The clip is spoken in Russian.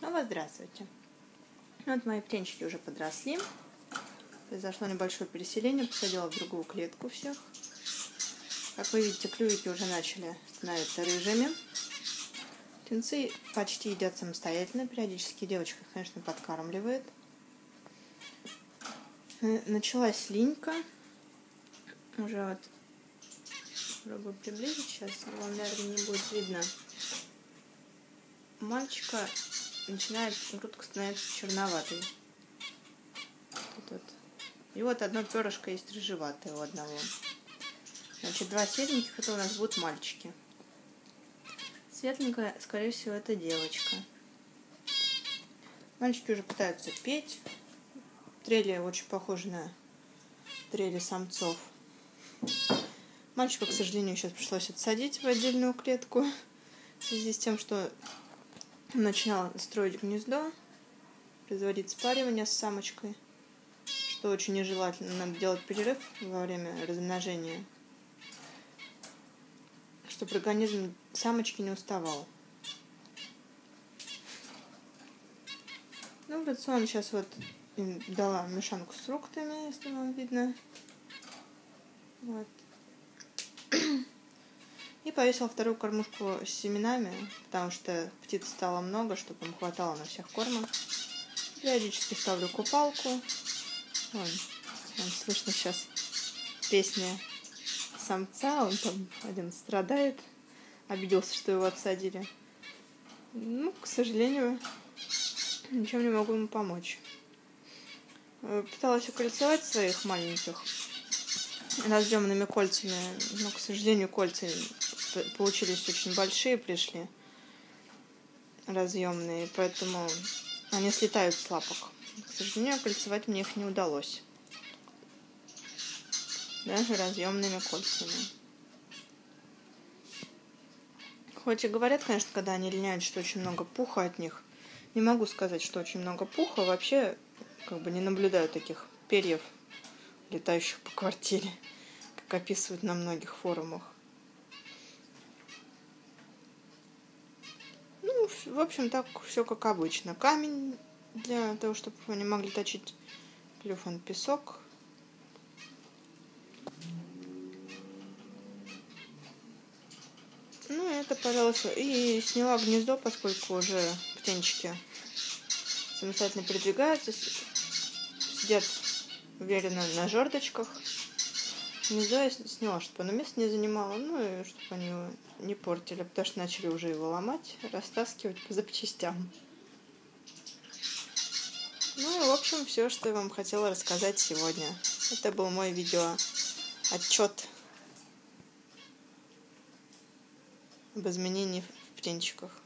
Снова здравствуйте. Вот мои птенчики уже подросли. Произошло небольшое переселение, посадила в другую клетку всех. Как вы видите, клювики уже начали становиться рыжими. Птенцы почти едят самостоятельно, периодически девочка, конечно, подкармливает. Началась линька. Уже вот попробую приблизить сейчас, вам, наверное, не будет видно. мальчика начинает грудка становиться черноватой. Вот. И вот одно перышко есть рыжеватое у одного. Значит, два сереньких это у нас будут мальчики. Светленькая, скорее всего, это девочка. Мальчики уже пытаются петь. Трели очень похожи на трели самцов. Мальчика, к сожалению, сейчас пришлось отсадить в отдельную клетку в связи с тем, что начинал строить гнездо, производить спаривание с самочкой, что очень нежелательно. Надо делать перерыв во время размножения, чтобы организм самочки не уставал. Ну, в рацион сейчас вот им дала мешанку с фруктами, если вам видно. Вот. Повесила вторую кормушку с семенами, потому что птиц стало много, чтобы им хватало на всех кормов. Периодически ставлю купалку. Вон, вон слышно сейчас песня самца, он там один страдает, обиделся, что его отсадили. Ну, к сожалению, ничем не могу ему помочь. Э, пыталась укольцевать своих маленьких разъемными кольцами, но, к сожалению, кольца получились очень большие, пришли разъемные, поэтому они слетают с лапок. К сожалению, кольцевать мне их не удалось. Даже разъемными кольцами. Хоть и говорят, конечно, когда они линяют, что очень много пуха от них. Не могу сказать, что очень много пуха. Вообще, как бы не наблюдаю таких перьев, летающих по квартире, как описывают на многих форумах. В общем, так все как обычно. Камень для того, чтобы они могли точить клюв, он песок. Ну, это, пожалуйста. И сняла гнездо, поскольку уже птенчики самостоятельно передвигаются, сидят уверенно на жердочках. Гнездо я сняла, чтобы оно место не занимало, ну и чтобы они не портили, потому что начали уже его ломать, растаскивать по запчастям. Ну и, в общем, все, что я вам хотела рассказать сегодня. Это был мой видео отчет об изменении в птенчиках.